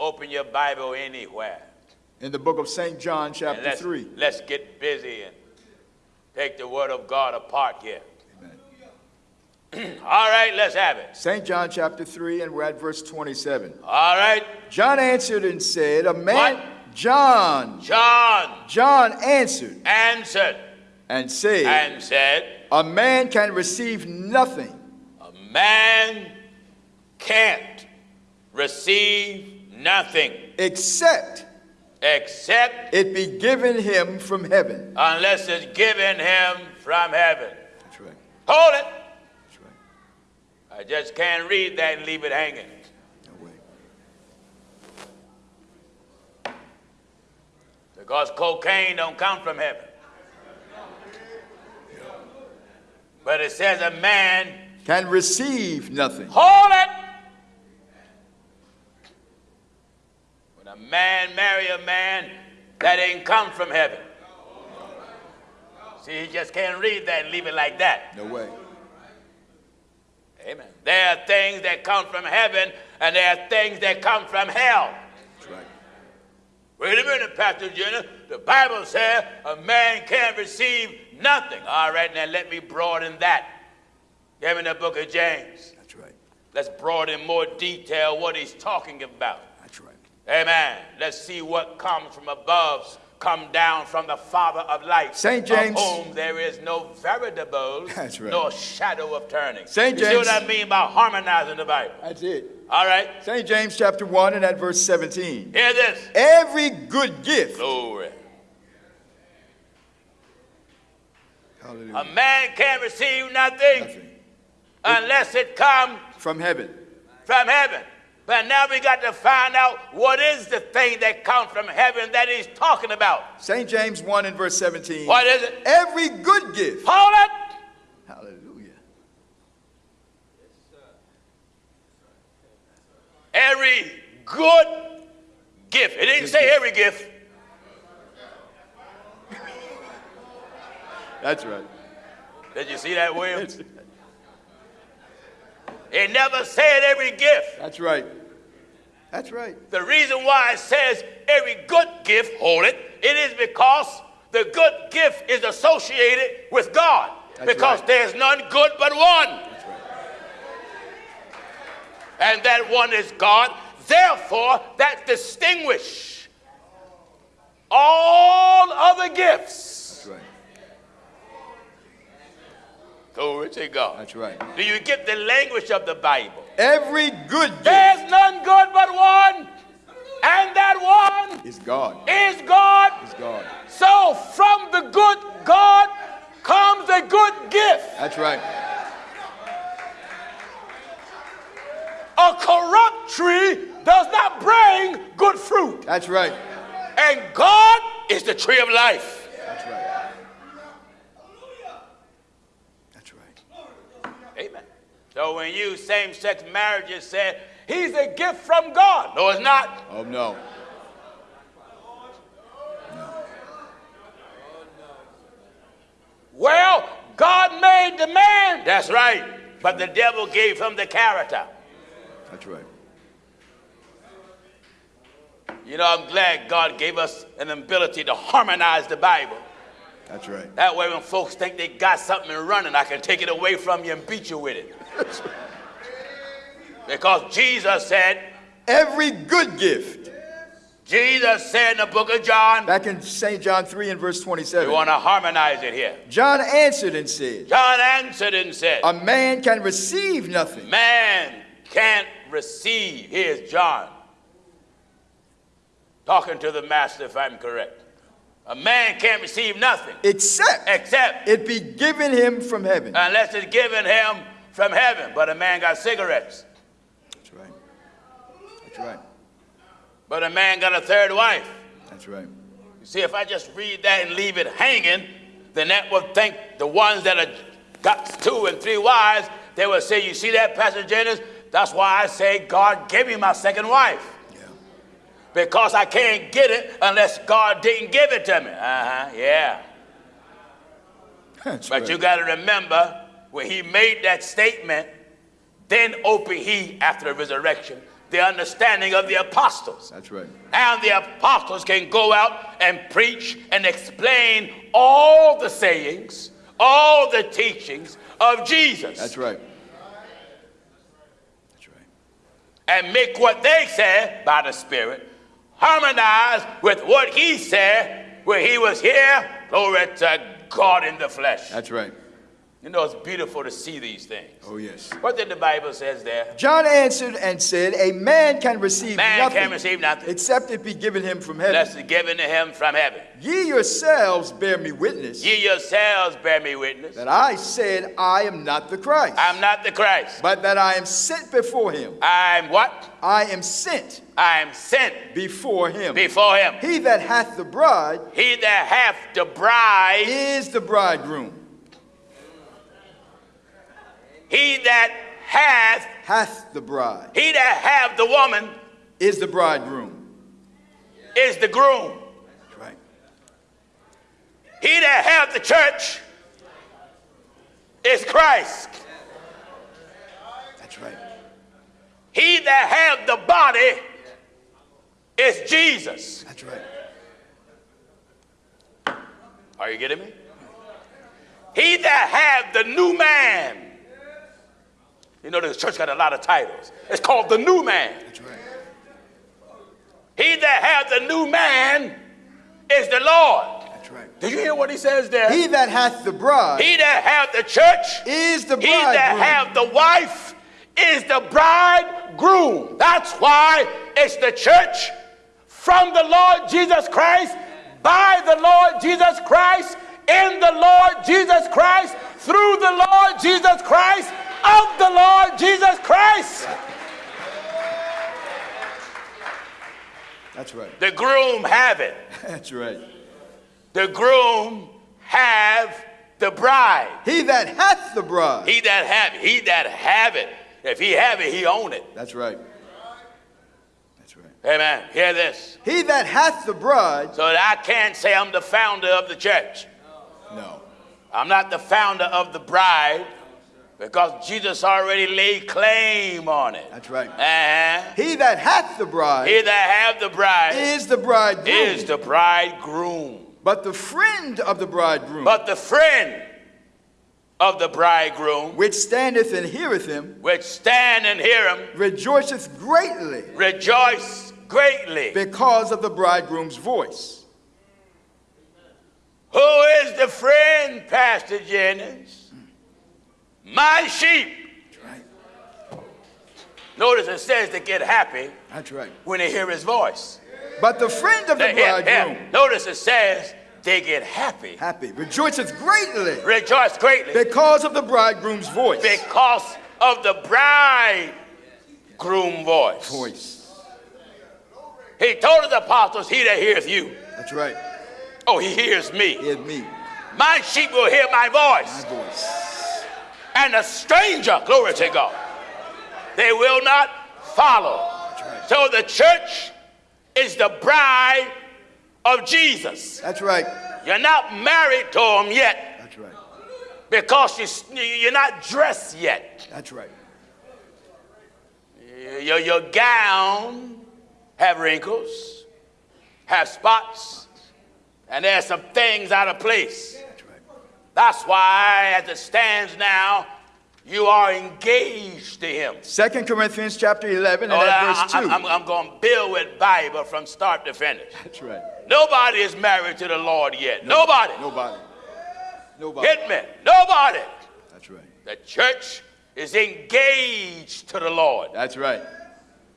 open your Bible anywhere. In the book of St. John, chapter let's, 3. let's get busy and take the Word of God apart here. Amen. All right, let's have it. St. John, chapter 3, and we're at verse 27. All right, John answered and said, A man. What? John. John John answered answered and said, and said, A man can receive nothing A man can't receive nothing except except it be given him from heaven. unless it's given him from heaven. That's right. Hold it. That's right. I just can't read that and leave it hanging. No way. Because cocaine don't come from heaven. But it says a man, Can receive nothing. hold it. A man marry a man, that ain't come from heaven. See, you just can't read that and leave it like that. No way. Amen. There are things that come from heaven, and there are things that come from hell. That's right. Wait a minute, Pastor Jennings. The Bible says a man can't receive nothing. All right, now let me broaden that. Give me the book of James. That's right. Let's broaden more detail what he's talking about. Amen. Let's see what comes from above, come down from the Father of lights. St. James. Of whom there is no veritable, That's right. nor shadow of turning. St. James. You see what. I mean by harmonizing the Bible? That's it. All right, St. James chapter 1 and at verse 17. hear this. Every good gift. Glory. Hallelujah. A man can't receive nothing. Nothing. unless it come From heaven. from heaven. But now we got to find out what is the thing that comes from heaven that he's talking about. St. James 1 and verse 17. What is it? Every good gift. Hold it. Hallelujah. Every good gift. It didn't say every gift. That's right. Did you see that, Williams? It never said every gift. That's right. That's right. The reason why it says every good gift, hold it, it is because the good gift is associated with God. That's because right. there's none good but one. Right. and that one is God. Therefore, that distinguish all other gifts. That's right. Glory to God. That's right. Do you get the language of the Bible? Every good gift There's none good but one, and that one is God. is God. Is God. So from the good God comes a good gift. That's right. A corrupt tree does not bring good fruit. That's right. And God is the tree of life. That's right. That's right. Amen. So when you same-sex marriages say he's a gift from God. No, it's not. Oh no. Well, God made the man. That's right. But the devil gave him the character. That's right. You know, I'm glad God gave us an ability to harmonize the Bible. That's right. That way, when folks think they got something running, I can take it away from you and beat you with it. Because Jesus said, Every good gift. Jesus said in the book of John, Back in St. John 3 and verse we 27. want to harmonize it here. John answered and said, John answered and said, A man can receive nothing Man can't receive. Here's John talking to the master, if I'm correct. A man can't receive nothing except except it be given him from heaven. unless it's given him from heaven. But a man got cigarettes. That's right. That's right. But a man got a third wife. That's right. You see, if I just read that and leave it hanging, then that would think the ones that have got two and three wives, they would say, You see that, Pastor Jennings? That's why I say God gave me my second wife. Because I can't get it unless God didn't give it to me. Uh huh, yeah. That's But right. you got to remember when he made that statement, then opened he, after the resurrection, the understanding of the apostles. That's right. And the apostles can go out and preach and explain all the sayings, all the teachings of Jesus. That's right. That's right. And make what they said by the Spirit harmonize with what he said when he was here. Glory to God in the flesh. That's right. You know, it's beautiful to see these things. Oh, yes. What did the Bible says there? John answered and said, A man can receive Man nothing can receive nothing except it be given him from heaven. unless given to him from heaven. Ye yourselves bear me witness Ye yourselves bear me witness. that I said, I am not the Christ, I'm not the Christ. but that I am sent before him. I'm what? I am sent I'm sent before him. before him. He that hath the bride He that hath the bride, is the bridegroom. He that hath, Hath the bride he that have the woman is the bridegroom. is the groom. Right. He that have the church is Christ. That's right. He that have the body is Jesus. That's right. Are you getting me? He that have the new man. You know, the church got a lot of titles. It's called the new man. That's right. He that hath the new man is the Lord. That's right. Did you hear what he says there? He that hath the bride He that hath the church, is the he that bridegroom. have the wife is the bridegroom. That's why it's the church from the Lord Jesus Christ, by the Lord Jesus Christ, in the Lord Jesus Christ, through the Lord Jesus Christ, of the Lord Jesus Christ. That's right. The groom have it. That's right. The groom have the bride. He that hath the bride. He that have it, he that have it. If he have it, he own it. That's right. That's right. Amen. Hear this. He that hath the bride. So that I can't say I'm the founder of the church. No. I'm not the founder of the bride because Jesus already laid claim on it. That's right. Uh-huh. He that hath the bride He that have the bride is the bridegroom. is the bridegroom. But the friend of the bridegroom, But the friend of the bridegroom, which standeth and heareth him, which stand and hear him, rejoiceth greatly rejoice greatly. because of the bridegroom's voice. Who is the friend, Pastor Jennings? My sheep. That's right. Notice it says they get happy That's right. when they hear his voice. But the friend of the They hear. bridegroom, Notice it says they get happy, happy, rejoiceth greatly rejoice greatly because of the bridegroom's voice. because of the bridegroom voice. Voice. He told the apostles, He that heareth you. That's right. Oh, he hears me. Hear me. My sheep will hear my voice. My voice. And a stranger, glory to God, they will not follow. So the church is the bride of Jesus. That's right. You're not married to him yet That's right. because you- you're not dressed yet. That's right. Your, your gown have wrinkles, have spots, and there's some things out of place. That's why, as it stands now, you are engaged to him. Second Corinthians chapter 11 and Oh, at I, verse 2. am I'm going to build with Bible from start to finish. That's right. Nobody is married to the Lord yet. Nobody. Nobody. Nobody. Hit me. Nobody. That's right. The church is engaged to the Lord. That's right.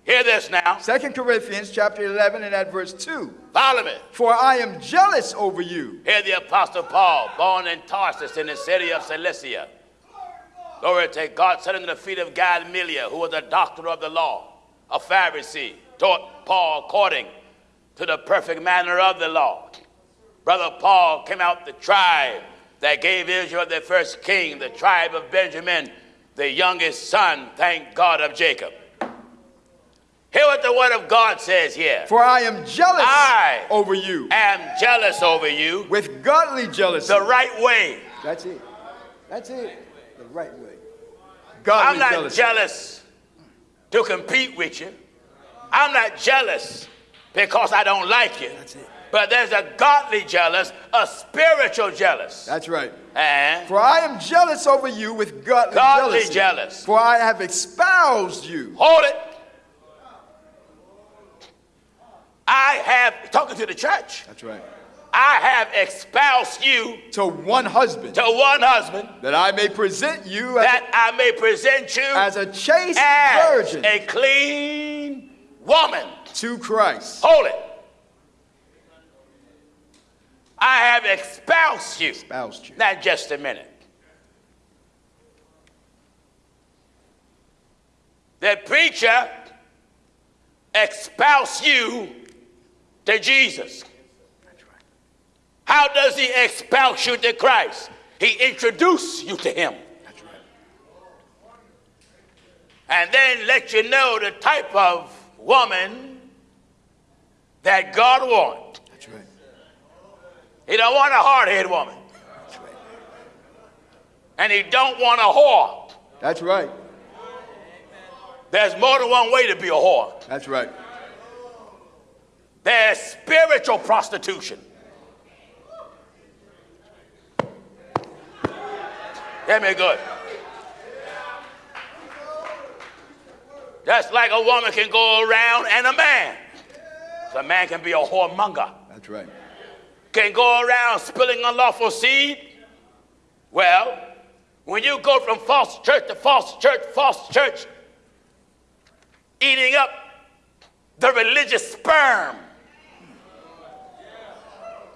Hear this now. Second Corinthians chapter 11 and at verse 2. Follow me. For I am jealous over you. Hear the Apostle Paul, born in Tarsus in the city of Cilicia. Glory to God, set under the feet of Gamaliel, who was a doctor of the law, a Pharisee, taught Paul according to the perfect manner of the law. Brother Paul came out the tribe that gave Israel their first king, the tribe of Benjamin, the youngest son, thank God, of Jacob. Hear what the word of God says here. For I am jealous I over you am jealous over you with godly jealousy. the right way. That's it. That's it. The right way. Godly I'm not jealousy. jealous to compete with you. I'm not jealous because I don't like you. That's it. But there's a godly jealous, a spiritual jealous. That's right. And For I am jealous over you with godly, jealousy. Godly jealousy. jealous. For I have espoused you. hold it. I have, talking to the church, That's right. I have espoused you To one husband, to one husband that I may present you as, that I may present you as a chaste as virgin a clean woman. to Christ. Hold it. I have espoused you. Espoused you. Now, just a minute. The preacher espoused you to Jesus. How does he espouse you to Christ? He introduced you to him. And then let you know the type of woman that God wants. That's right. He don't want a hard-headed woman. That's right. And he don't want a whore. That's right. There's more than one way to be a whore. That's right. There's spiritual prostitution. Get me good. Just like a woman can go around and a man. A man can be a whoremonger. That's right. Can go around spilling unlawful seed. Well, when you go from false church to false church, false church, eating up the religious sperm.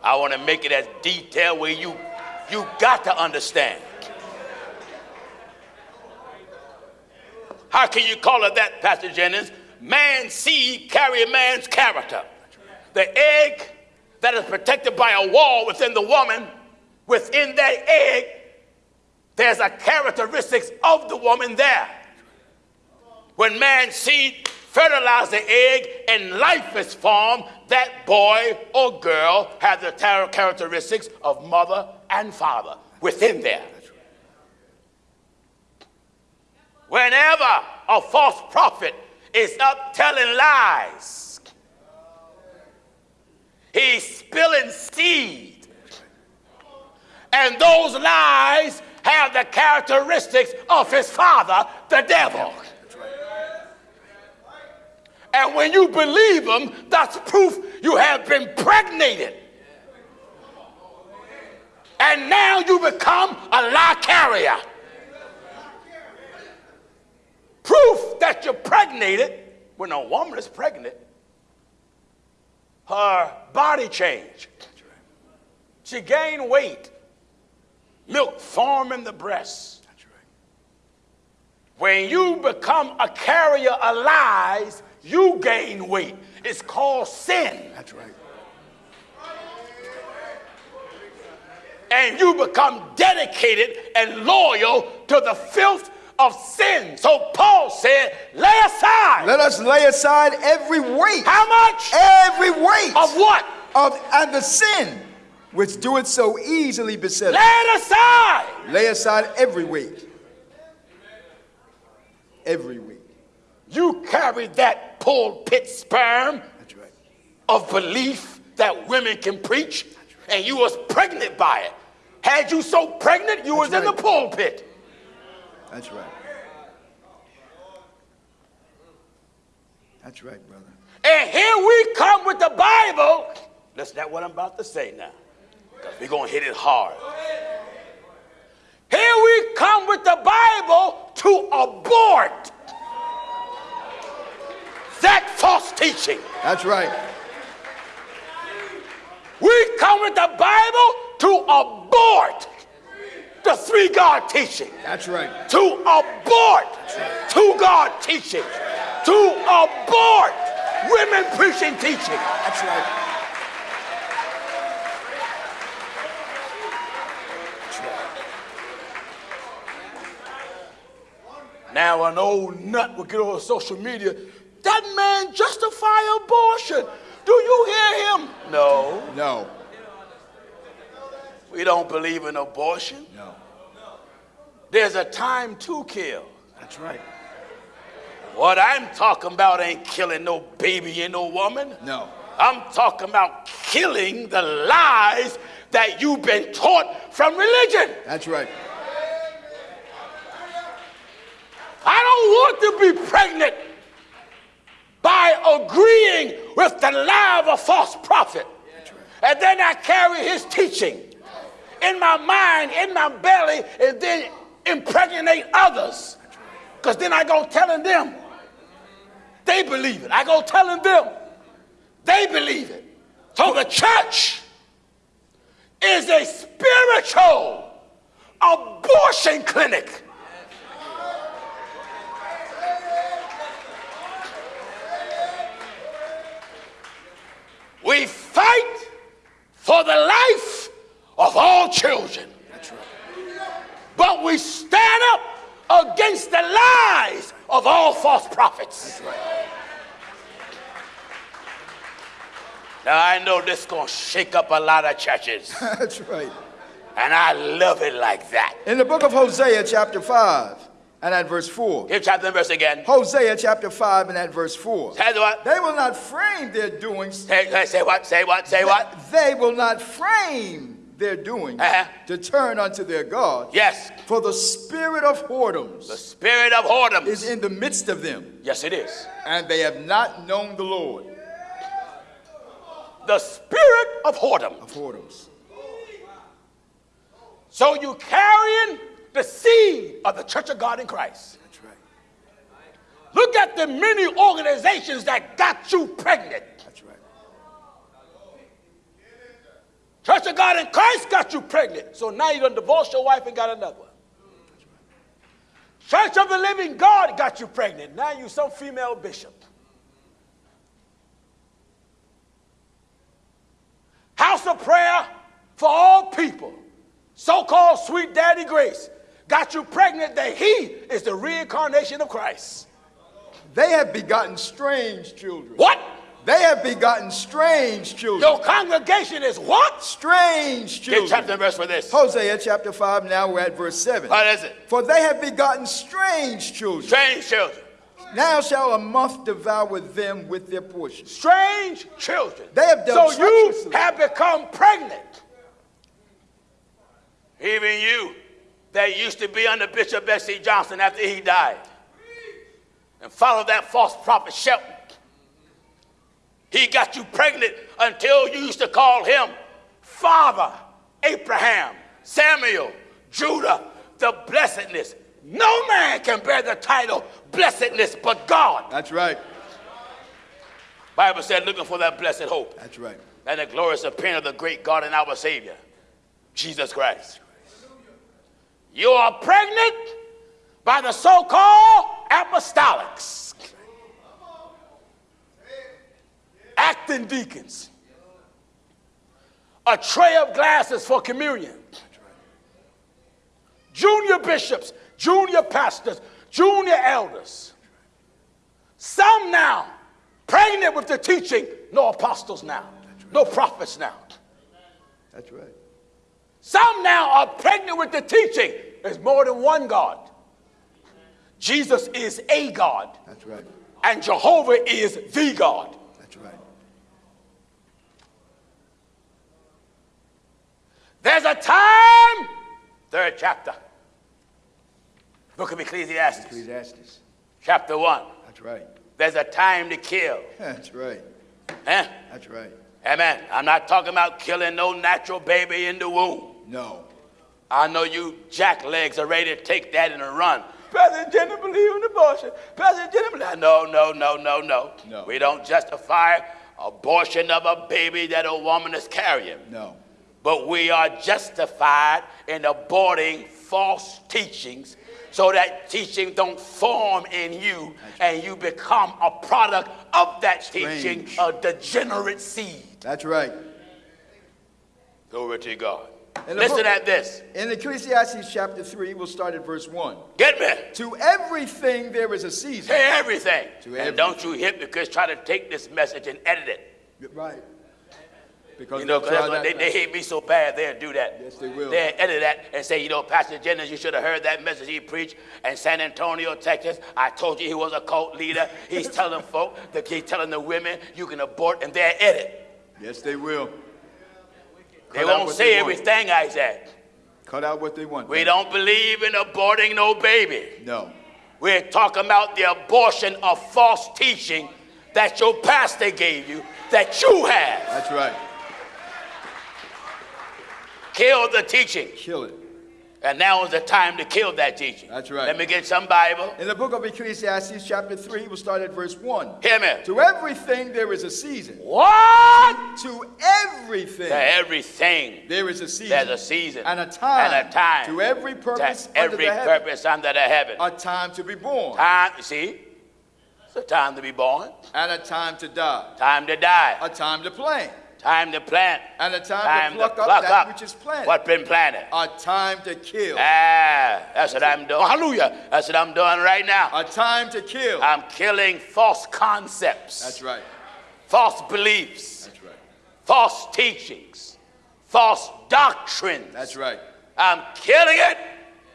I want to make it as detailed where you you got to understand. How can you call it that, Pastor Jennings? Man's seed carry a man's character. The egg that is protected by a wall within the woman, within that egg, there's a characteristics of the woman there. When man's seed fertilize the egg and life is formed, that boy or girl has the characteristics of mother and father within there. Whenever a false prophet is up telling lies, he's spilling seed. And those lies have the characteristics of his father, the devil. And when you believe them, that's proof you have been pregnated. And now you become a lie carrier. Proof that you're pregnated when a woman is pregnant, her body change. She gained weight. Milk form in the breast. When you become a carrier of lies, you gain weight. It's called sin. That's right. And you become dedicated and loyal to the filth of sin. So Paul said, lay aside. Let us lay aside every weight. How much? Every weight Of what? of and the sin which doeth so easily beset Lay us. it aside. Lay aside every weight. Every weight. You carry that pulpit sperm That's right. of belief that women can preach, and you was pregnant by it. Had you so pregnant, you was in the pulpit. That's right. That's right, brother. And here we come with the Bible. That's not what I'm about to say now. We're going to hit it hard. Here we come with the Bible to abort that false teaching. That's right. We come with the Bible to abort the three God teaching. That's right. To abort two God teaching. To abort women preaching teaching. That's right. That's right. Now an old nut will get on social media. That man justify abortion. Do you hear him? No. No. We don't believe in abortion. No. There's a time to kill. That's right. What I'm talking about ain't killing no baby and no woman. No. I'm talking about killing the lies that you've been taught from religion. That's right. I don't want to be pregnant by agreeing with the lie of a false prophet. And then I carry his teaching in my mind, in my belly, and then impregnate others. Because then I go telling them, they believe it. I go telling them, they believe it. So the church is a spiritual abortion clinic. We fight for the life of all children. But we stand up against the lies of all false prophets. Now I know this is gonna shake up a lot of churches, That's right. and I love it like that. In the book of Hosea, chapter 5, and at verse 4. Give chapter and verse again. Hosea, chapter 5, and at verse 4. Say what? They will not frame their doings. Say, say, say what? Say what? Say what? They will not frame their doings Uh-huh. to turn unto their God. Yes. For the spirit of whoredoms The spirit of whoredoms. is in the midst of them, Yes, it is. and they have not known the Lord The spirit of whoredom. of whoredoms. So you carrying the seed of the Church of God in Christ. That's right. Look at the many organizations that got you pregnant. That's right. Church of God in Christ got you pregnant. So now you done divorced your wife and got another one. Church of the Living God got you pregnant. Now you some female bishop. House of Prayer for all people. So-called sweet daddy grace got you pregnant that he is the reincarnation of Christ. They have begotten strange children. What? They have begotten strange children. Your congregation is what? Strange children. chapter and verse for this. Hosea chapter 5, now we're at verse 7. What is it? For they have begotten strange children. Strange children. Now shall a month devour them with their portion. Strange children. They have dealt so you have become pregnant. Even you that used to be under Bishop Bessie Johnson after he died and followed that false prophet Shelton. He got you pregnant until you used to call him Father Abraham, Samuel, Judah, the blessedness. No man can bear the title blessedness but God. That's right. Bible said, looking for that blessed hope That's right. and the glorious appearing of the great God and our Savior, Jesus Christ. You are pregnant by the so called apostolics, acting deacons, a tray of glasses for communion, junior bishops, junior pastors, junior elders. Some now pregnant with the teaching, no apostles now, no prophets now. That's right. Some now are pregnant with the teaching. There's more than one God. Jesus is a God, That's right. and Jehovah is the God. That's right. There's a time, third chapter, book of Ecclesiastes, Ecclesiastes. chapter 1. That's right. There's a time to kill. That's right. Eh? That's right. Amen. I'm not talking about killing no natural baby in the womb. No. I know you jacklegs are ready to take that and run. Pastor Jennings believe in abortion. Pastor Jennings believe. No, no, no, no, no. No. We don't justify abortion of a baby that a woman is carrying. No. But we are justified in aborting false teachings so that teaching don't form in you and you become a product of that teaching, a degenerate seed. That's right. Glory to God. Listen book- at this. In Ecclesiastes chapter 3, we'll start at verse 1. Get me. To everything there is a season. Say everything. To and don't you hypocrites try to take this message and edit it. Right. Because you know, they'll 'cause try that's what that they, they hate me so bad, they'll do that. Yes, they will. They'll edit that and say, you know, Pastor Jennings, you should have heard that message he preached in San Antonio, Texas. I told you he was a cult leader. He's telling folk that he's telling the women you can abort, and they'll edit. Yes, they will. They won't say they everything I said. Cut out what they want. We don't believe in aborting no baby. No. We're talking about the abortion of false teaching that your pastor gave you, that you have. That's right. Kill the teaching. Kill it. And now is the time to kill that teaching. That's right. Let me get some Bible. In the book of Ecclesiastes, chapter 3, we'll start at verse 1. Hear me. To everything there is a season. What? To everything To everything there is a season. there's a season And a time. and a time To every purpose to under every the heaven. purpose under the heaven. A time to be born. Time, you see, it's a time to be born, And a time to die. time to die, A time to plant. Time to plant, And a time, time to pluck, to up pluck that up which is planted. what's been planted. A time to kill. Ah, that's what I'm doing. Hallelujah. That's what I'm doing right now. A time to kill. I'm killing false concepts, That's right. false beliefs, That's right. false teachings, false doctrines. That's right. I'm killing it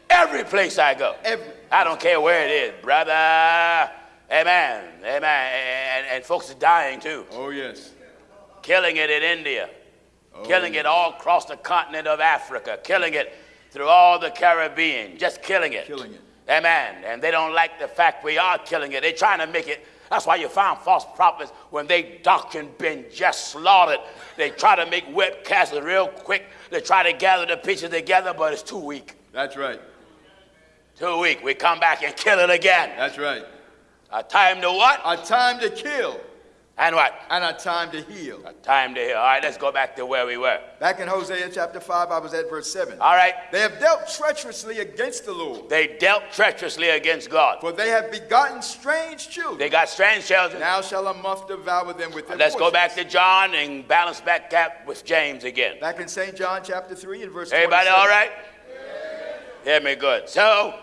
every place I go. Every, I don't care where it is, brother. Amen. Amen. And, and folks are dying too. oh, yes. Killing it in India, Oh, killing it all across the continent of Africa, killing it through all the Caribbean, just killing it. Killing it. Amen. And they don't like the fact we are killing it. They're trying to make it. That's why you find false prophets when they doctrine been just slaughtered. They try to make webcasts real quick. They try to gather the pieces together, but it's too weak. That's right. Too weak. We come back and kill it again. That's right. A time to what? A time to kill And what? and a time to heal. A time to heal. All right, let's go back to where we were. Back in Hosea chapter 5, I was at verse 7. All right. They have dealt treacherously against the Lord, They dealt treacherously against God. for they have begotten strange children. They got strange children. Now shall a moth devour them with their children. Let's go back to John and balance back that with James again. Back in St. John chapter 3 and verse Everybody 27. all right? Hear me good. So,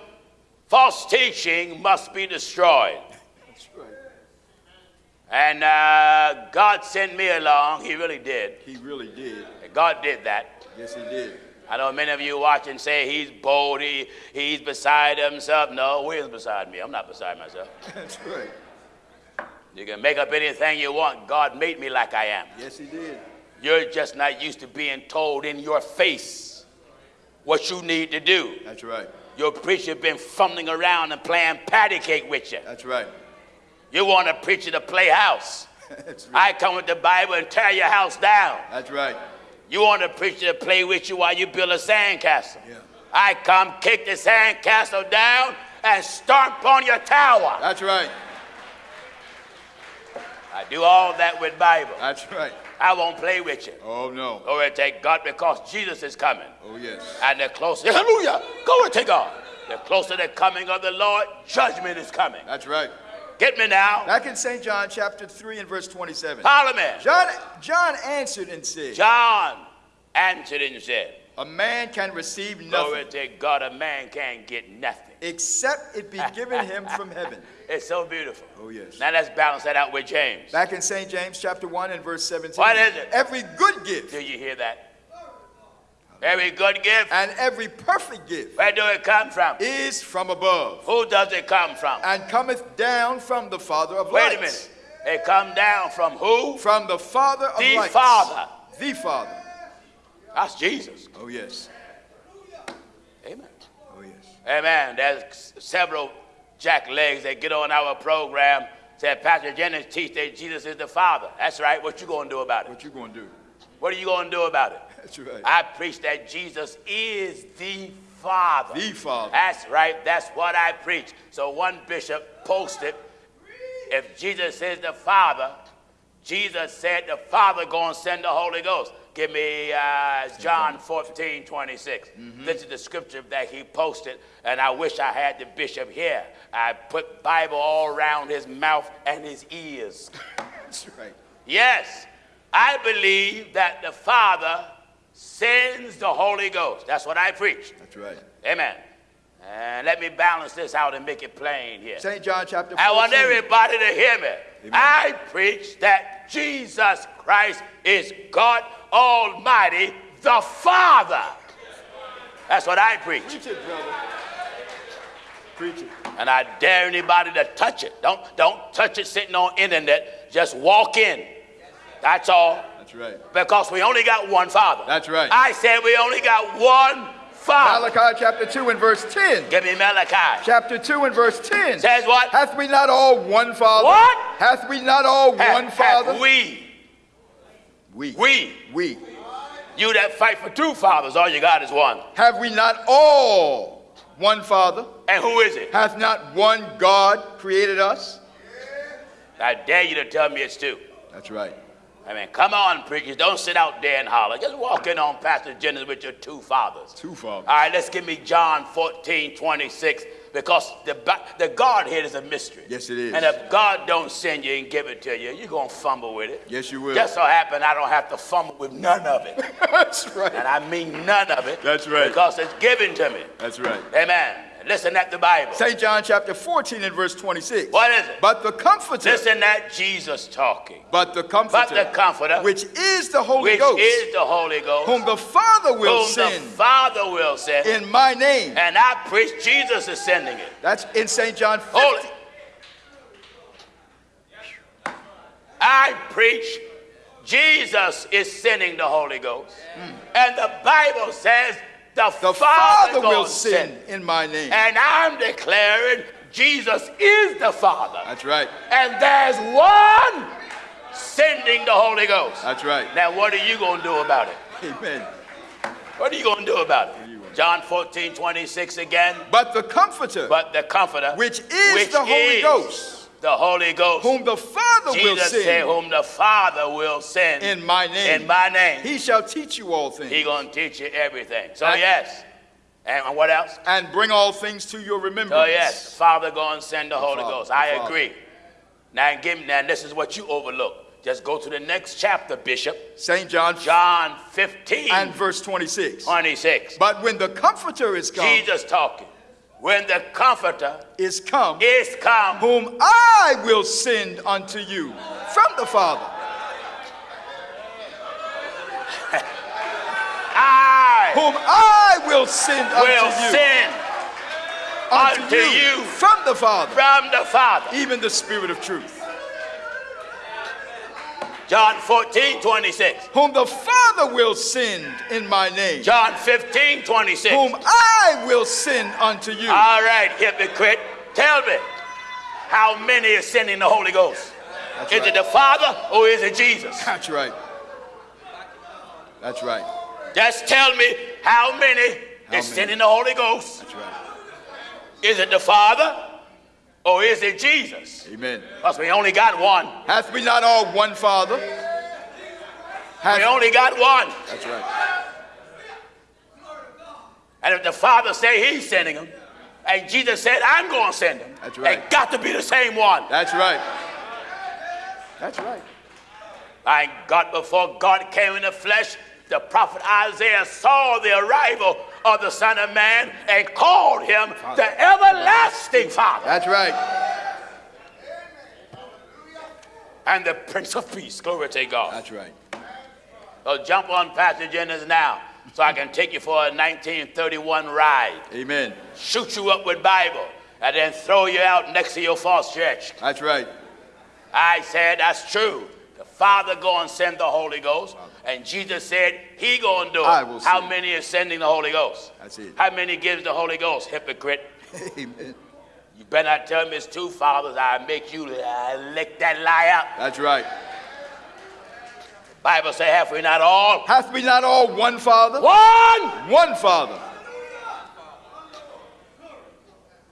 false teaching must be destroyed. And uh, God sent me along. He really did. He really did. God did that. Yes, he did. I know many of you watching say he's bold, he, he's beside himself. No, where's beside me? I'm not beside myself. That's right. You can make up anything you want. God made me like I am. Yes, he did. You're just not used to being told in your face what you need to do. That's right. Your preacher been fumbling around and playing patty cake with you. That's right. You want a preacher to play house. That's right. I come with the Bible and tear your house down. That's right. You want a preacher to play with you while you build a sandcastle. Yeah. I come kick the sandcastle down and stomp on your tower. That's right. I do all that with Bible. That's right. I won't play with you. Oh, no. Oh, glory take God because Jesus is coming. Oh, yes. And the closer, hallelujah, glory to God. The closer the coming of the Lord, judgment is coming. That's right. Get me now. Back in St. John chapter 3 and verse 27. Parliament. John, John answered and said, John answered and said, A man can receive Glory nothing to God, a man can't get nothing. except it be given him from heaven. It's so beautiful. Oh, yes. Now let's balance that out with James. Back in St. James chapter 1 and verse 17. What is it? Every good gift Do you hear that? Every good gift, and every perfect gift where do it come from? is from above Who does it come from? and cometh down from the Father of Wait a lights. minute. It come down from who? From the Father of The lights. Father. The Father. That's Jesus. Oh, yes. Amen. Oh, yes. Amen. There's several jack legs that get on our program. Said Pastor Jennings teach that Jesus is the Father. That's right. What you gonna do about it? What you going to do? What are you gonna do about it? That's right. I preach that Jesus is the Father. The Father. That's right. That's what I preach. So one bishop posted, if Jesus is the Father, Jesus said the Father going to send the Holy Ghost. Give me uh, John 14, 26. This is the scripture that he posted, and I wish I had the bishop here. I put Bible all around his mouth and his ears. That's right. Yes, I believe that the Father sends the Holy Ghost. That's what I preach. That's right. Amen. And let me balance this out and make it plain here. St. John chapter 14. I want everybody to hear me. I preach that Jesus Christ is God Almighty, the Father. That's what I preach. Preach it, brother. Preach it. And I dare anybody to touch it. Don't, don't touch it sitting on internet. Just walk in. That's all. That's right. Because we only got one Father. That's right. I said we only got one Father. Malachi chapter 2 and verse 10. Give me Malachi. Chapter 2 and verse 10. Says what? Hath we not all one Father? What? Hath we not all Hath- one Father? we. we. We. We. You that fight for two fathers, all you got is one. Have we not all one Father? And who is it? Hath not one God created us? I dare you to tell me it's two. That's right. I mean, come on, preachers. Don't sit out there and holler. Just walk in on Pastor Jennings with your two fathers. Two fathers. All right, let's give me John 14, 26, because the, the Godhead is a mystery. Yes, it is. And if God don't send you and give it to you, you're going to fumble with it. Yes, you will. Just so happen I don't have to fumble with none of it. That's right. and I mean none of it. That's right. Because it's given to me. That's right. Amen. Listen at the Bible. St. John chapter 14 and verse 26. What is it? But the Comforter. Listen at Jesus talking. But the Comforter. But the Comforter, Which is the Holy which Ghost. is the Holy Ghost, whom the Father will whom the send Father will send. in my name. and I preach Jesus is sending it. That's in St. John 15. Hold. I preach Jesus is sending the Holy Ghost. Hmm. And the Bible says the, The Father, Father will send in my name. And I'm declaring Jesus is the Father. That's right. And there's one sending the Holy Ghost. That's right. Now, what are you going to do about it? Amen. What are you going to do about it? John 14, 26 again. But the Comforter, But the Comforter, which is the Holy is Ghost, the Holy Ghost, whom the Father will Jesus said, send whom the Father will send in my name, in my name. he shall teach you all things He gonna teach you everything. So And- yes. And what else? and bring all things to your remembrance. So yes, Father go and send the, Holy Father, Ghost. the I Father. agree. Now give me now this is what you overlook. Just go to the next chapter, Bishop. St. John John 15, and verse 26. 26. But when the Comforter is come, Jesus talking. When the Comforter is come, is come, whom I will send unto you from the Father. I Whom I will send unto you, send unto unto you from the Father, from the Father. even the Spirit of truth. John 14, 26. Whom the Father will send in my name, John 15, 26. whom I will send unto you. All right, hypocrite. Tell me, how many is sending the Holy Ghost? That's is right. it the Father or is it Jesus? That's right. That's right. Just tell me how many How is many? sending the Holy Ghost? That's right. Is it the Father or is it Jesus? Amen. Because we only got one. Hath we not all one Father? We only got one. that's right. And if the Father say he's sending him, and Jesus said, I'm going to send him, That's right. it got to be the same one. That's right. That's right. My God, before God came in the flesh, the prophet Isaiah saw the arrival of the Son of Man and called him the everlasting Father That's right. and the Prince of Peace. Glory to God. That's right. So jump on Pastor Jennings now so I can take you for a 1931 ride, Amen. shoot you up with Bible, and then throw you out next to your false church. That's right. I said that's true. The Father go and send the Holy Ghost, and Jesus said He go and do it. How many is sending the Holy Ghost? That's it. How many gives the Holy Ghost? Hypocrite. Amen. You better not tell me it's two fathers. I make you lick that lie out. That's right. Bible say, have we not all Hath we not all one Father? one? One Father.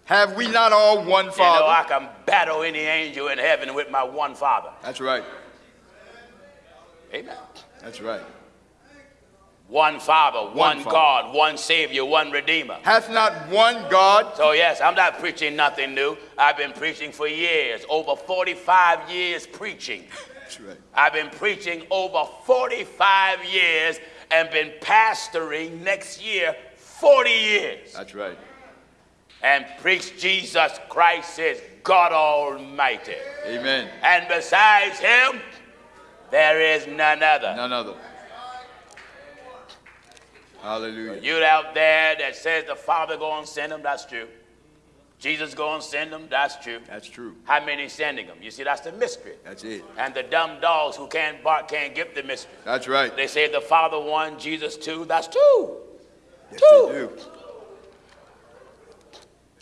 Have we not all one You know, Father? I can battle any angel in heaven with my one Father. That's right. Amen. That's right. One Father, one, Father. God, one Savior, one Redeemer. Hath not one God? So, yes, I'm not preaching nothing new. I've been preaching for years, over 45 years preaching. That's right. I've been preaching over 45 years and been pastoring next year 40 years. That's right. And preach Jesus Christ is God Almighty. Amen. And besides him, there is none other. None other. Hallelujah. You out there that says the Father going to send them, that's true. Jesus going to send them, that's true. That's true. How many sending them? You see, that's the mystery. That's it. And the dumb dogs who can't bark can't get the mystery. That's right. They say the Father one, Jesus two, that's two. Yes, two. they do.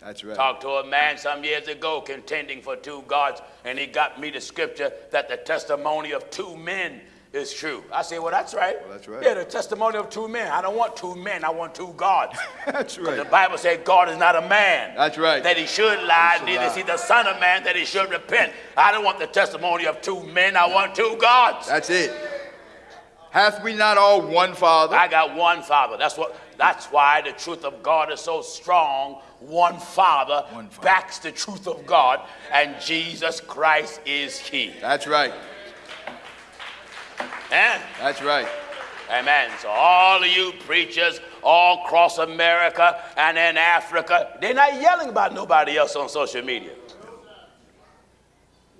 That's right. Talked to a man some years ago contending for two gods, and he got me the scripture that the testimony of two men is true. I say, well, that's right. Well, that's right. Yeah, the testimony of two men. I don't want two men. I want two gods. That's right. The. Bible said God is not a man. That's right. That he should lie, neither is he the son of man that he should repent. I don't want the testimony of two men. I want two gods. That's it. Hath we not all one Father? I got one father. That's what that's why the truth of God is so strong. One father, One Father. backs the truth of God, and Jesus Christ is he. That's right. Eh? That's right. Amen. So all of you preachers all across America and in Africa, they're not yelling about nobody else on social media.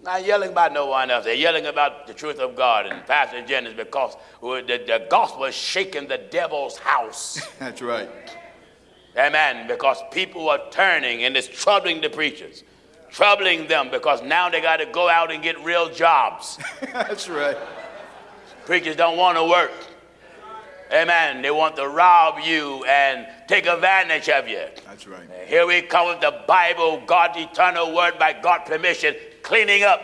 Not yelling about no one else. They're yelling about the truth of God and Pastor Jennings because the, the gospel is shaking the devil's house. That's right. Amen. Because people are turning and it's troubling the preachers. Troubling them because now they got to go out and get real jobs. That's right. Preachers don't want to work. Amen. They want to rob you and take advantage of you. That's right. Here we come with the Bible, God's eternal word by God's permission, cleaning up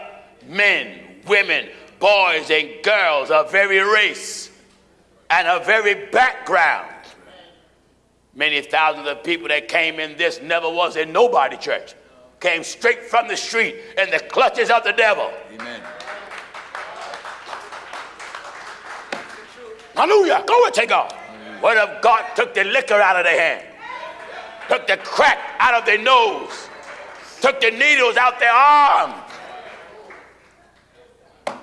men, women, boys, and girls of every race and of every background. Many thousands of people that came in this never was in nobody church. Came straight from the street in the clutches of the devil. Amen. Hallelujah. Glory to God. Word of God took the liquor out of their hand? Took the crack out of their nose? Took the needles out their arm?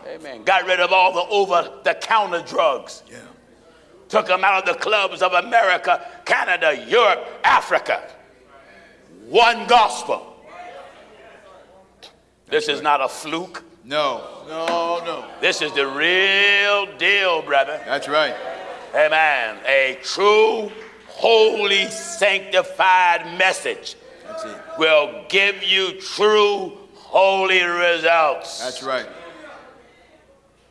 Amen. Got rid of all the over the counter drugs. Yeah. Took them out of the clubs of America, Canada, Europe, Africa. One gospel. This is not a fluke. No. No, no. This is the real deal, brother. That's right. Amen. A true, holy, sanctified message That's it. will give you true, holy results. That's right.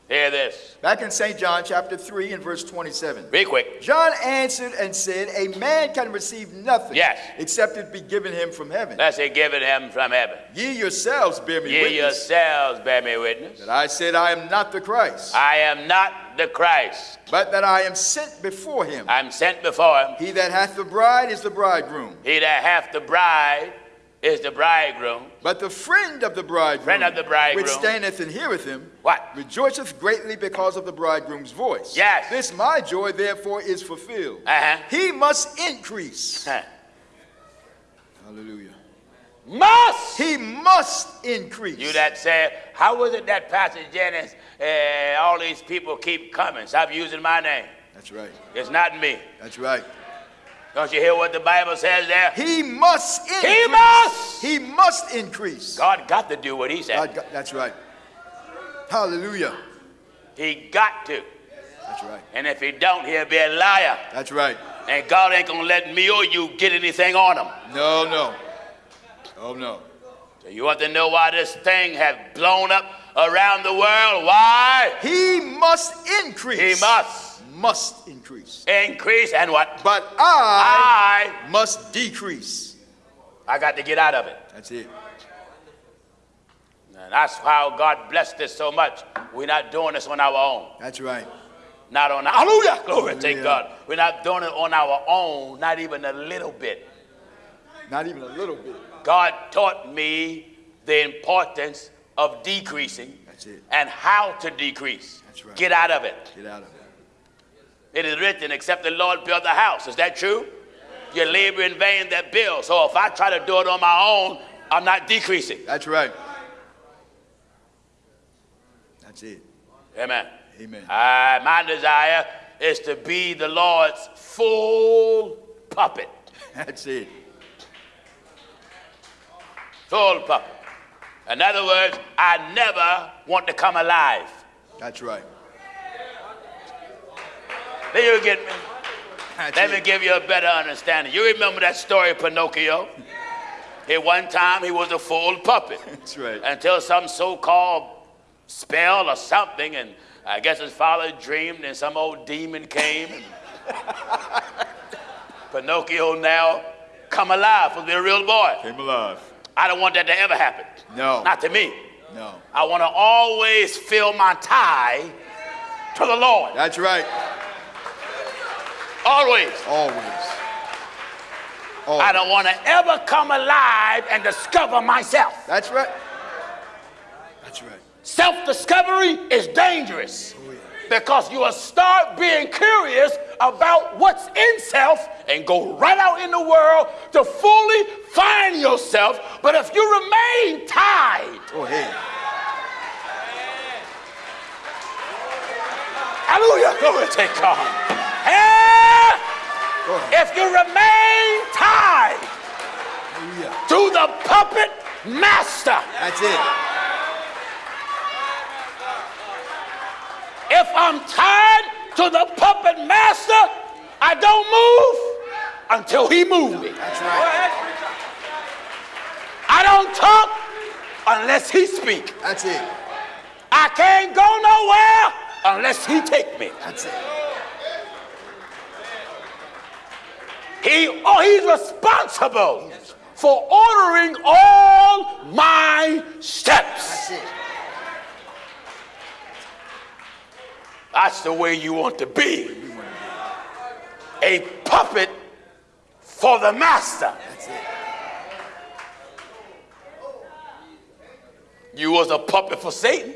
Hear this. Back in St. John chapter 3 and verse 27. Be quick. John answered and said, A man can receive nothing Yes. except it be given him from heaven. Let's given him from heaven. Ye yourselves bear me Ye witness yourselves bear me witness. that I said I am not the Christ, I am not the Christ. but that I am sent before him. I'm sent before him. He that hath the bride is the bridegroom, He that hath the bride is the bridegroom. but the friend of the bridegroom, Friend of the bridegroom. which standeth and heareth him, What? rejoiceth greatly because of the bridegroom's voice. Yes. This my joy therefore is fulfilled. Uh-huh. He must increase. Hallelujah. Must. He must increase. You that say, how was it that Pastor Jennings, uh, all these people keep coming? Stop using my name. That's right. It's not me. That's right. Don't you hear what the Bible says there? He must increase. He must. He must increase. God got to do what he said. God- that's right. Hallelujah. He got to. That's right. And if he don't, he'll be a liar. That's right. And God ain't gonna let me or you get anything on him. No, no. Oh, no. So you want to know why this thing has blown up around the world? Why? He must increase. He must Must increase. increase and what? But I, I must decrease. I got to get out of it. That's it. And that's how God blessed us so much. We're not doing this on our own. That's right. Not on hallelujah. Glory to Hallelujah. God. We're not doing it on our own, not even a little bit. Not even a little bit. God taught me the importance of decreasing That's it. and how to decrease. That's right. Get out of it. Get out of it. It is written, except the Lord build the house. Is that true? You labor in vain that build. So if I try to do it on my own, I'm not decreasing. That's right. That's it. Amen. Amen. Uh, my desire is to be the Lord's full puppet. That's it. Full puppet. In other words, I never want to come alive. That's right. Do you get me? Let me give you a better understanding. You remember that story of Pinocchio? At one time, he was a fool puppet. That's right. Until some so called spell or something, and I guess his father dreamed, and some old demon came. Pinocchio now come alive for to be a real boy. Came alive. I don't want that to ever happen. No. Not to me. No. I want to always feel my tie to the Lord. That's right. Always. Always. Always. I don't want to ever come alive and discover myself. That's right. That's right. Self discovery is dangerous oh, because you will start being curious about what's in self and go right out in the world to fully find yourself. But if you remain tied, Go ahead. hallelujah, glory to God. Go ahead. if you remain tied Hallelujah. to the puppet master, That's it. if I'm tied to the puppet master, I don't move until he moves me. That's right. I don't talk unless he speak. That's it. I can't go nowhere unless he take me. That's it. He oh he's responsible for ordering all my steps. That's it. That's the way you want to be. A puppet for the master. That's it. You was a puppet for Satan.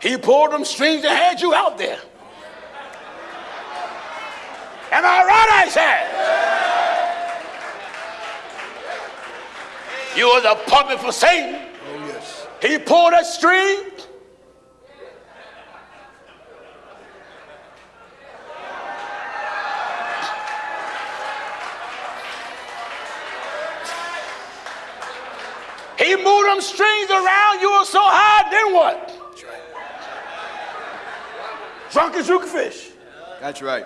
He pulled them strings and had you out there. Am I right, I said? You was a puppet for Satan. Oh, yes. He pulled a string. He moved them strings around. You were so high, then what? That's right. Drunk as you can fish. That's right.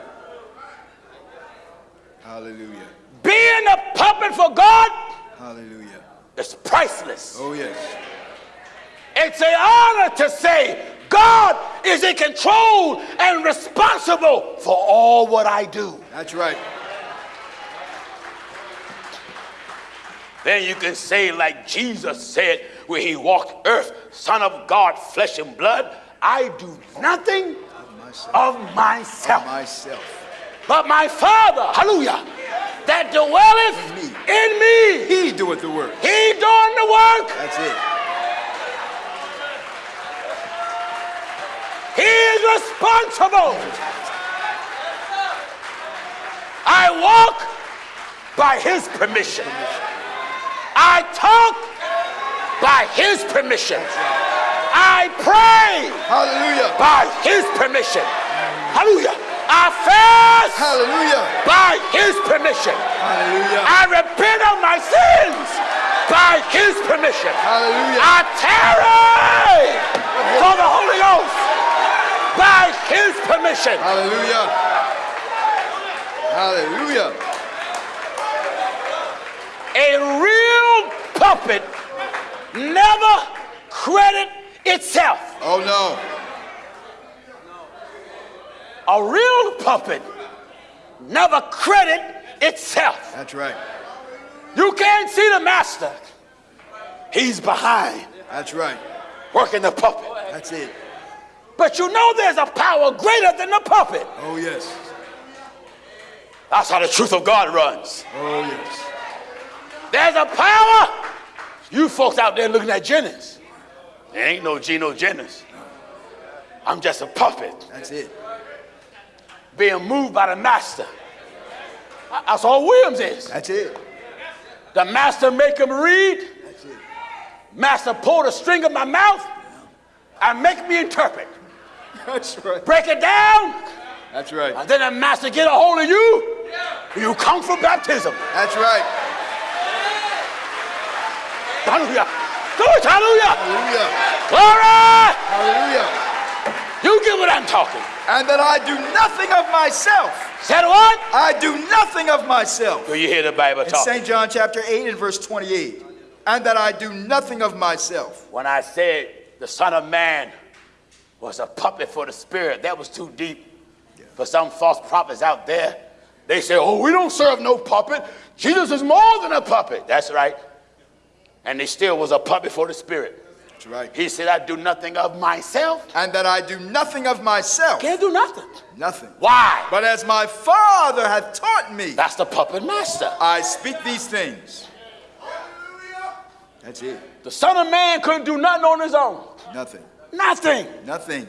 Hallelujah. Being a puppet for God Hallelujah. is priceless. Oh, yes. It's an honor to say God is in control and responsible for all what I do. That's right. Then you can say, like Jesus said when he walked earth, Son of God, flesh and blood, I do nothing of Myself. of myself, Myself. But my Father, hallelujah, that dwelleth In in me. He doeth the work. He doing the work. That's it. He is responsible. I walk by his permission. I talk by his permission. I pray Hallelujah. by his permission. Hallelujah. I fast Hallelujah. by his permission. Hallelujah. I repent of my sins by his permission. Hallelujah. I tarry for the Holy Ghost by his permission. Hallelujah. Hallelujah. A real puppet never credit itself. Oh, no. A real puppet never credit itself. That's right. You can't see the master. He's behind That's right. working the puppet. That's it. But you know there's a power greater than the puppet. Oh, yes. That's how the truth of God runs. Oh, yes. There's a power. You folks out there looking at Jennings. There ain't no Gino Jennings. I'm just a puppet That's it. Being moved by the master. That's all Williams is. That's it. The master make him read. That's it. Master pull the string of my mouth and make me interpret. That's right. Break it down. That's right. And then the master get a hold of you. You come for baptism. That's right. hallelujah. Hallelujah. Hallelujah. Glory. Hallelujah. You get what I'm talking. And that I do nothing of myself. Said what? I do nothing of myself. Do you hear the Bible In talk? St. John chapter 8 and verse 28. And that I do nothing of myself. When I said the Son of Man was a puppet for the Spirit, that was too deep for some false prophets out there. They say, oh, we don't serve no puppet. Jesus is more than a puppet. That's right. And he still was a puppet for the Spirit. That's right. He said, I do nothing of myself. And that I do nothing of myself. Can't do nothing. Nothing. Why? But as my Father hath taught me, That's the puppet master. I speak these things. That's it. The Son of Man couldn't do nothing on his own. Nothing. Nothing. Nothing.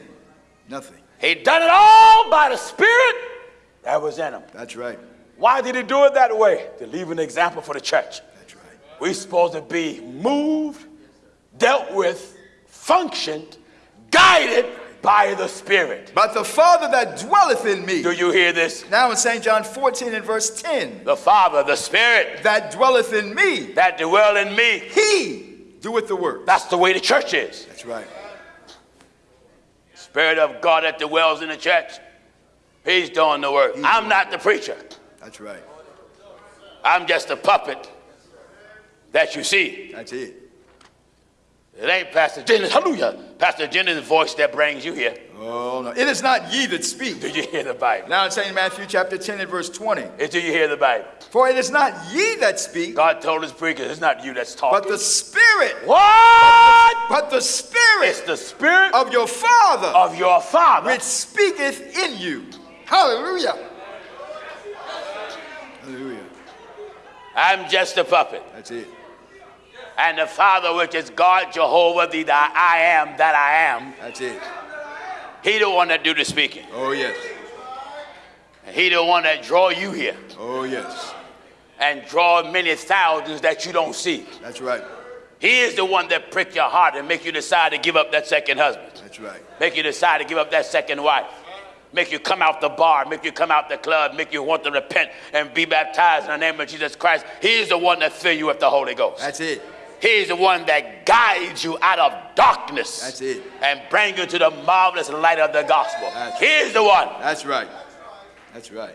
Nothing. He done it all by the Spirit that was in him. That's right. Why did he do it that way? To leave an example for the church. That's right. We're supposed to be moved, dealt with, functioned, guided by the Spirit. But the Father that dwelleth in me. Do you hear this? Now in St. John 14 and verse 10. The Father, the Spirit That dwelleth in me. that dwell in me. He doeth the work. That's the way the church is. That's right. Spirit of God that dwells in the church. He's doing the work. I'm not the preacher. That's right. I'm just a puppet that you see. That's it. It ain't Pastor Jennings, hallelujah, Pastor Jennings' voice that brings you here. Oh no. It is not ye that Do speak. you hear the Bible? Now in St. Matthew chapter 10 and verse 20. Do you hear the Bible? For it is not ye that speak, God told his preachers, it's not you that's talking. but the Spirit. what? But the It's Spirit It's the Spirit of your Father of your Father. which speaketh in you. Hallelujah. Hallelujah. I'm just a puppet. That's it. And the Father, which is God, Jehovah, the, the I am that I am, That's it. He the one that do the speaking. Oh yes. And he the one that draw you here Oh yes. and draw many thousands that you don't see. That's right. He is the one that prick your heart and make you decide to give up that second husband. That's right. Make you decide to give up that second wife. Make you come out the bar, make you come out the club, make you want to repent and be baptized in the name of Jesus Christ. He is the one that fill you with the Holy Ghost. That's it. He's the one that guides you out of darkness. That's it. And bring you to the marvelous light of the gospel. That's- He's the one. That's right. That's right.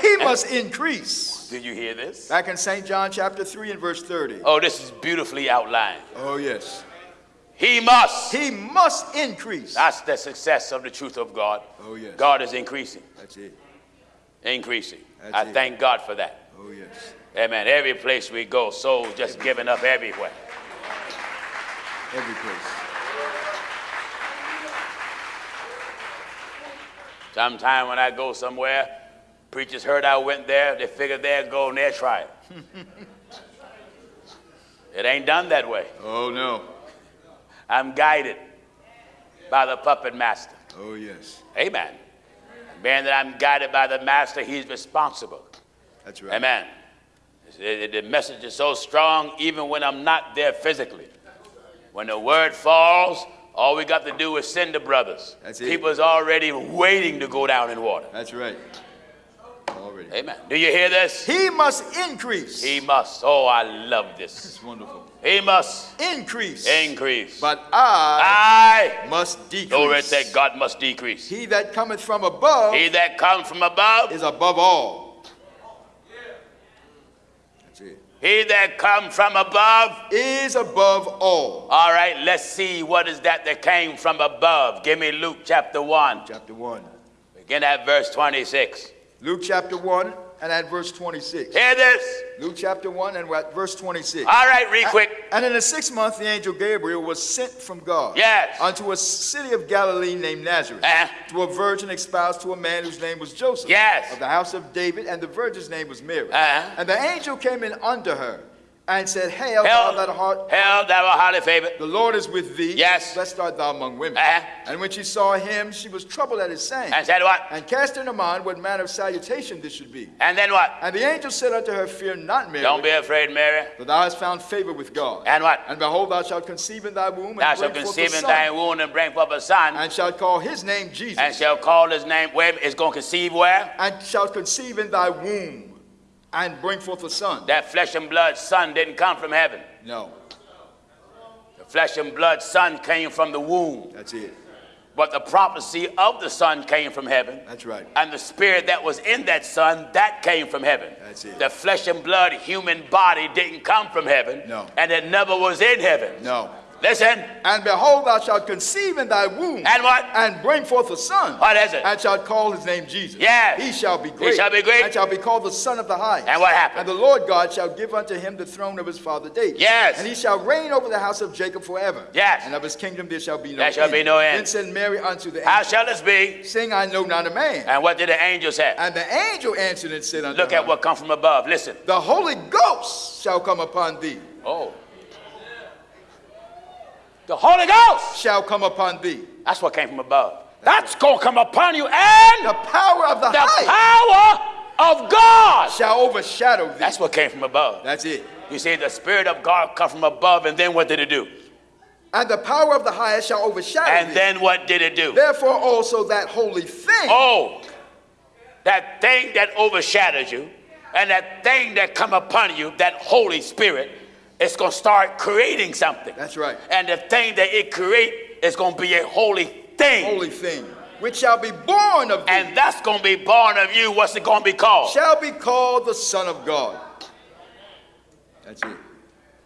He must increase. Did you hear this? Back in St. John chapter 3 and verse 30. Oh, this is beautifully outlined. Oh yes. He must. He must increase. That's the success of the truth of God. Oh, yes. God is increasing, That's it. increasing. That's I it. thank God for that. Oh yes. Amen. Every place we go, souls just giving up everywhere. Every place. Sometime when I go somewhere, preachers heard I went there, they figured they'd go and they'll try it. it ain't done that way. Oh no. I'm guided by the puppet master. Oh yes. Amen. Being that I'm guided by the master, he's responsible. That's right. Amen. The message is so strong, even when I'm not there physically. When the word falls, all we got to do is send the brothers. That's it. People's already waiting to go down in water. That's right. Already. Amen. Do you hear this? He must increase. He must. Oh, I love this. It's wonderful. He must Increase. increase. But I I, must decrease. glory that God must decrease. He that cometh from above He that comes from above, is above all. That's it. He that comes from above. Is above all. All right, let's see what is that that came from above. Give me Luke chapter 1. Chapter 1. Begin at verse 26. Luke chapter 1 and at verse 26. Hear this? Luke chapter 1 and we're at verse 26. All right, real quick. And in the sixth month, the angel Gabriel was sent from God Yes. unto a city of Galilee named Nazareth Uh-huh. to a virgin espoused to a man whose name was Joseph Yes. of the house of David, and the virgin's name was Mary. Uh-huh. And the angel came in unto her and said, Hail, Hell, thou that art Hail, thou art highly favored. the Lord is with thee. Yes. Blessed art thou among women. Uh-huh. And when she saw him, she was troubled at his saying, And said what? and cast in her mind what manner of salutation this should be. And then what? And the angel said unto her, Fear not, Mary, Don't be afraid, Mary. for thou hast found favor with God. And what? And behold, thou shalt conceive in thy womb, and Thou bring shalt forth a conceive in son, thy womb and bring forth a son, and shalt call his name Jesus, and shall call his name. Where is going to conceive where? and shalt conceive in thy womb, and bring forth a son. That flesh and blood son didn't come from heaven. No, The flesh and blood son came from the womb. That's it. But the prophecy of the Son came from heaven. That's right. And the spirit that was in that Son, that came from heaven. That's it. The flesh and blood human body didn't come from heaven. No. And it never was in heaven. No. Listen. And behold, thou shalt conceive in thy womb. And what? And bring forth a son. What is it? And shalt call his name Jesus. Yes. He shall be great. He shall be great. And shall be called the Son of the Highest. And what happened? And the Lord God shall give unto him the throne of his father David. Yes. And he shall reign over the house of Jacob forever. Yes. And of his kingdom there shall be no There end. shall be no end. Then said Mary unto the angel. How shall this be? Saying, I know not a man. And what did the angel say? And the angel answered and said unto Look her, at what come from above. Listen. The Holy Ghost shall come upon thee. Oh. The Holy Ghost. Shall come upon thee. That's what came from above. That's going to come upon you. And The power of the, the power of God. shall overshadow thee. That's what came from above. That's it. You see, the Spirit of God come from above, and then what did it do? And the power of the highest shall overshadow And thee. then what did it do? Therefore also that holy thing Oh, that thing that overshadows you, and that thing that come upon you, that Holy Spirit, it's going to start creating something. That's right. And the thing that it create is going to be a holy thing. holy thing, which shall be born of thee, And that's going to be born of you. What's it going to be called? shall be called the Son of God. That's it.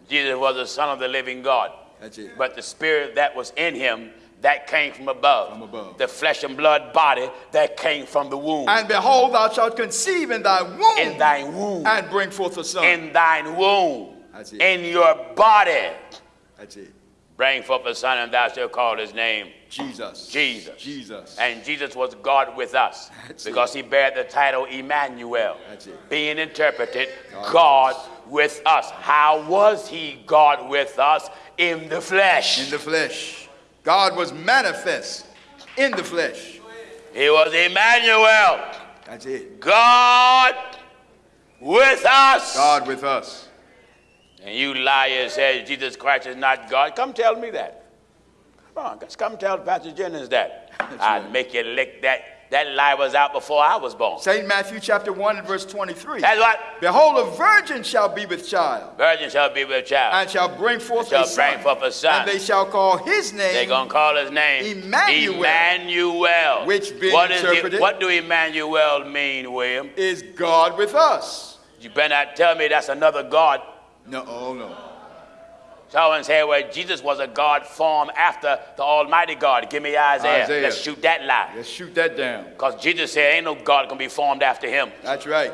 Jesus was the Son of the living God. That's it. But the spirit that was in him, that came from above. From above. The flesh and blood body, that came from the womb. And behold, thou shalt conceive in thy womb, in thy womb. and bring forth a son. in thine womb. It. In your body. That's it. Bring forth a son, and thou shalt call his name Jesus. Jesus. Jesus. And Jesus was God with us That's because he bare the title Emmanuel, That's it. being interpreted God God, with us. How was he God with us? In the flesh. in the flesh. God was manifest in the flesh. he was Emmanuel, That's it. God with us. God with us. And you liar says Jesus Christ is not God. Come tell me that. Come on, just come tell Pastor Jennings that. I'd right. make you lick that. That lie was out before I was born. St. Matthew chapter 1 and verse 23. That's what Behold, a virgin shall be with child, virgin shall be with child. and shall bring forth Shall a son. bring forth a son. And they shall call his name They're gonna call his name Emmanuel. Emmanuel. Which being What is the- interpreted- what do Emmanuel mean, William? is God with us. You better not tell me that's another God. No, oh no. Someone said, well, Jesus was a God formed after the Almighty God. Give me Isaiah. Isaiah. Let's shoot that lie. Let's shoot that down. Because Jesus said, ain't no God gonna be formed after him. That's right.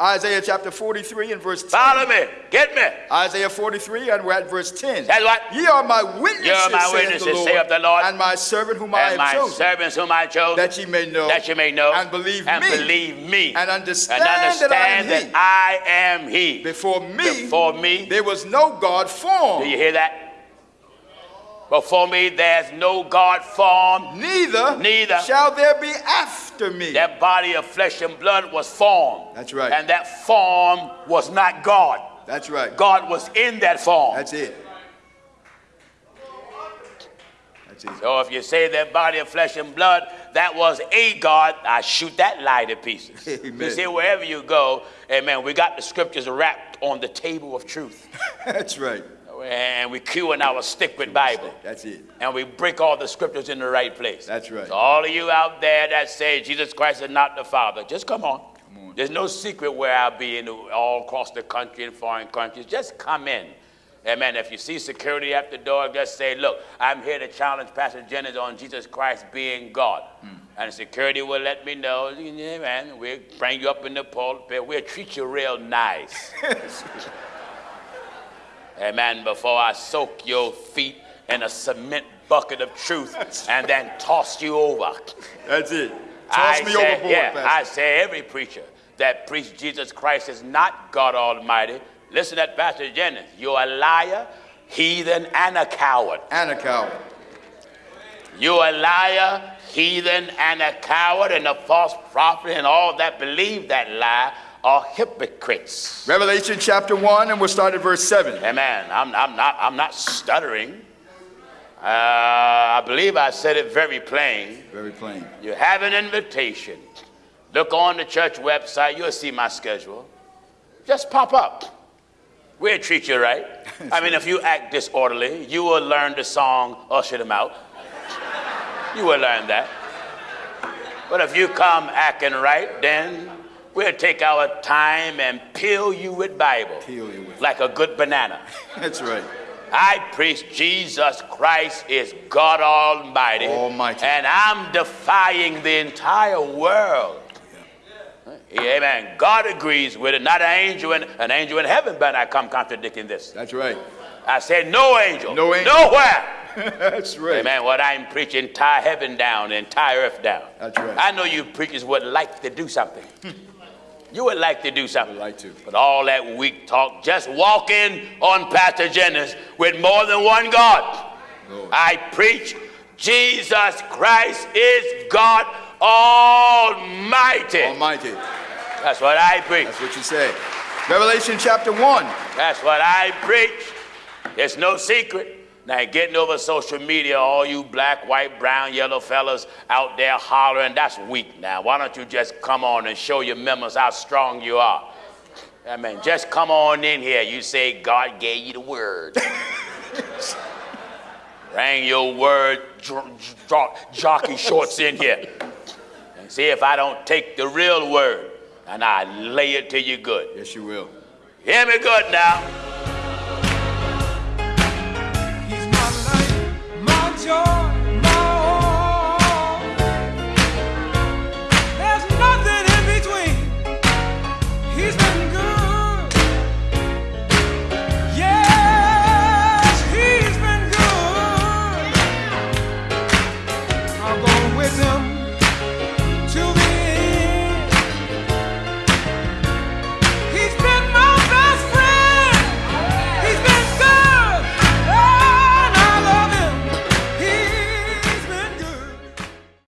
Isaiah chapter 43 and verse 10. Follow me. Get me. Isaiah 43 and we're at verse 10. That's what? Ye are my witnesses, Ye are my witnesses, the Lord, saith the Lord, and my servant whom I And have my chosen, servants whom I chose, that ye may know, that you may know and believe me. and me, believe me and understand, and understand that I am I am he. he. Before me, Before me, there was no God formed, do you hear that? Before me, there's no God formed. neither, Neither. shall there be after me. That body of flesh and blood was formed. That's right. And that form was not God. That's right. God was in that form. That's it. That's it. So if you say that body of flesh and blood, that was a God, I shoot that lie to pieces. Amen. You see, wherever you go, amen, we got the scriptures wrapped on the table of truth. That's right. And we cue in our stick with Bible. That's it. And we break all the scriptures in the right place. That's right. So all of you out there that say Jesus Christ is not the Father, just come on. Come on. There's no secret where I'll be in all across the country and foreign countries. Just come in. Amen. If you see security at the door, just say, look, I'm here to challenge Pastor Jennings on Jesus Christ being God. Hmm. And security will let me know, amen, we'll bring you up in the pulpit. We'll treat you real nice. Amen. Before I soak your feet in a cement bucket of truth and then toss you over. That's it. I Toss me say, overboard, yeah, Pastor. I say every preacher that preach Jesus Christ is not God Almighty. Listen to Pastor Jennings. You're a liar, heathen, and a coward. and a coward. You're a liar, heathen, and a coward, and a false prophet, and all that believe that lie are hypocrites. Revelation chapter 1, and we'll start at verse 7. Amen. I'm, I'm, not, I'm not stuttering. Uh, I believe I said it very plain. Very plain. You have an invitation. Look on the church website, you'll see my schedule. Just pop up. We'll treat you right. I mean, if you act disorderly, you will learn the song Usher Them Out. You will learn that. But if you come acting right, then we'll take our time and peel you with Bible. Peel you with- Like a good banana. That's right. I preach Jesus Christ is God Almighty. Almighty. And I'm defying the entire world. Amen. God agrees with it. Not an angel in an angel in heaven but I come contradicting this. That's right. I said no angel. No angel. Nowhere. That's right. Amen. What I'm preaching, tie heaven down and tie earth down. That's right. I know you preachers would like to do something. you would like to do something. Would like to. But all that weak talk, just walk in on Pastor Jennings with more than one God. Lord. I preach Jesus Christ is God Almighty. Almighty. That's what I preach. That's what you say. Revelation chapter 1. That's what I preach. It's no secret. Now, getting over social media, all you black, white, brown, yellow fellas out there hollering, that's weak now. Why don't you just come on and show your members how strong you are? I mean, just come on in here. You say God gave you the word. Bring your word jockey shorts in here. And see if I don't take the real word and I lay it to you good. Yes, you will. Hear me good now. show.